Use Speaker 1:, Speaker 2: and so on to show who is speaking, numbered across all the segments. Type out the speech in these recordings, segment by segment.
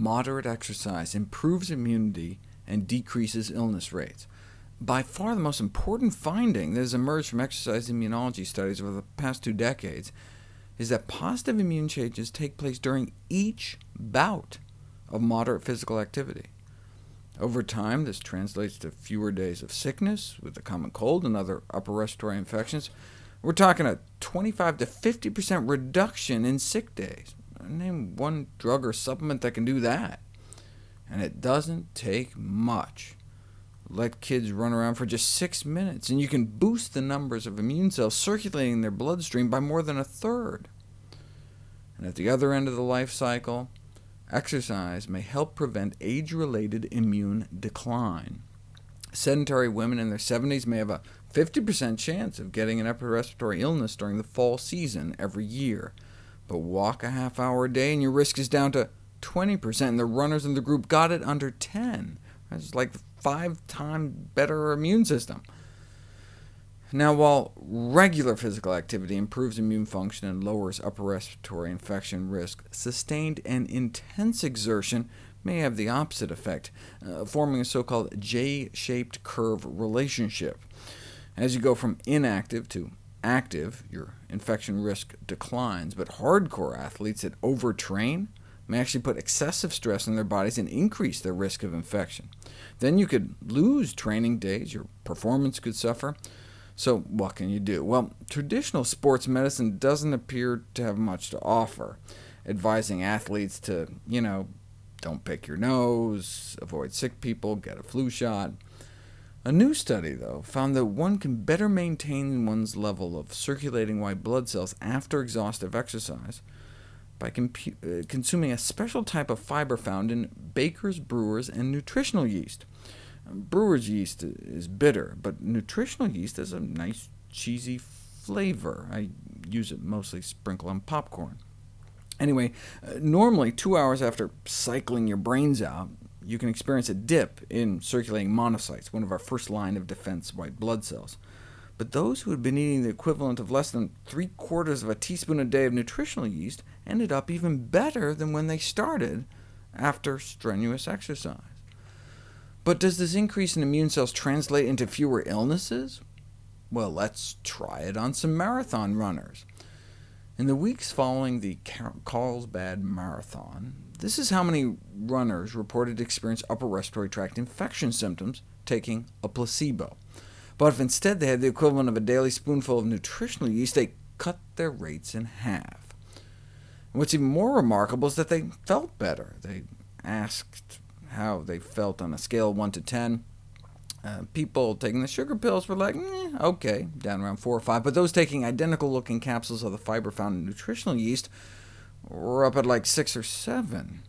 Speaker 1: moderate exercise improves immunity and decreases illness rates. By far the most important finding that has emerged from exercise immunology studies over the past two decades is that positive immune changes take place during each bout of moderate physical activity. Over time, this translates to fewer days of sickness with the common cold and other upper respiratory infections. We're talking a 25 to 50% reduction in sick days. Name one drug or supplement that can do that. And it doesn't take much. Let kids run around for just six minutes, and you can boost the numbers of immune cells circulating in their bloodstream by more than a third. And at the other end of the life cycle, exercise may help prevent age-related immune decline. Sedentary women in their 70s may have a 50% chance of getting an upper respiratory illness during the fall season every year, but walk a half hour a day and your risk is down to 20%, and the runners in the group got it under 10. That's like five times better immune system. Now, while regular physical activity improves immune function and lowers upper respiratory infection risk, sustained and intense exertion may have the opposite effect, uh, forming a so-called J-shaped curve relationship. As you go from inactive to active, your infection risk declines, but hardcore athletes that overtrain may actually put excessive stress on their bodies and increase their risk of infection. Then you could lose training days, your performance could suffer. So what can you do? Well, traditional sports medicine doesn't appear to have much to offer, advising athletes to, you know, don't pick your nose, avoid sick people, get a flu shot. A new study, though, found that one can better maintain one's level of circulating white blood cells after exhaustive exercise by uh, consuming a special type of fiber found in baker's, brewer's, and nutritional yeast. Brewer's yeast is bitter, but nutritional yeast has a nice cheesy flavor. I use it mostly sprinkle on popcorn. Anyway, uh, normally two hours after cycling your brains out, you can experience a dip in circulating monocytes, one of our first line of defense white blood cells. But those who had been eating the equivalent of less than three-quarters of a teaspoon a day of nutritional yeast ended up even better than when they started after strenuous exercise. But does this increase in immune cells translate into fewer illnesses? Well, let's try it on some marathon runners. In the weeks following the Carlsbad Marathon, this is how many runners reported to experience upper respiratory tract infection symptoms taking a placebo. But if instead they had the equivalent of a daily spoonful of nutritional yeast, they cut their rates in half. And what's even more remarkable is that they felt better. They asked how they felt on a scale of 1 to 10. Uh, people taking the sugar pills were like, eh, OK, down around 4 or 5, but those taking identical-looking capsules of the fiber found in nutritional yeast were up at like 6 or 7.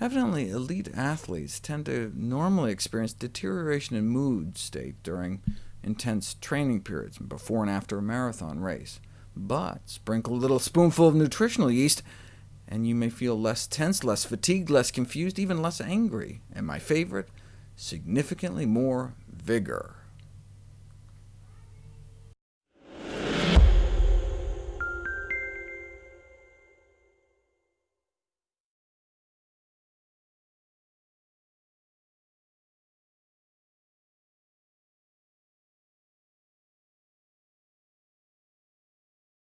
Speaker 1: Evidently, elite athletes tend to normally experience deterioration in mood state during intense training periods, before and after a marathon race. But sprinkle a little spoonful of nutritional yeast, and you may feel less tense, less fatigued, less confused, even less angry, and my favorite, significantly more vigor.